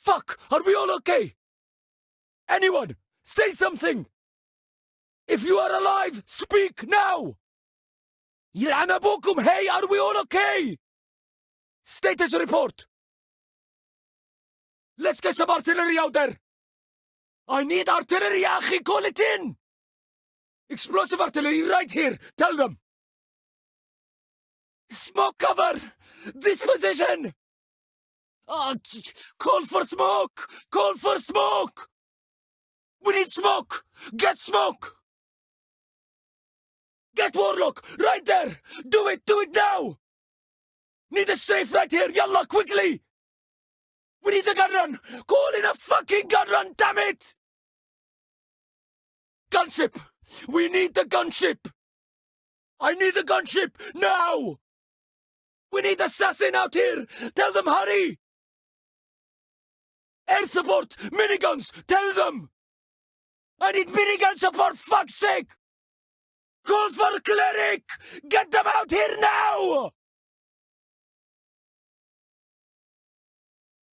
Fuck! Are we all okay? Anyone, say something! If you are alive, speak now! يلعن أبوكم hey, are we all okay? Status report! Let's get some artillery out there! I need artillery, أخي, call it in! Explosive artillery right here, tell them! Smoke cover! This position! Ah, call for smoke! Call for smoke! We need smoke! Get smoke! Get Warlock! Right there! Do it! Do it now! Need a strafe right here! Yalla, quickly! We need a gun run! Call in a fucking gun run, damn it! Gunship! We need the gunship! I need the gunship! Now! We need assassin out here! Tell them hurry! Air support! Miniguns! Tell them! I need minigun support, fuck's sake! Call for cleric! Get them out here now!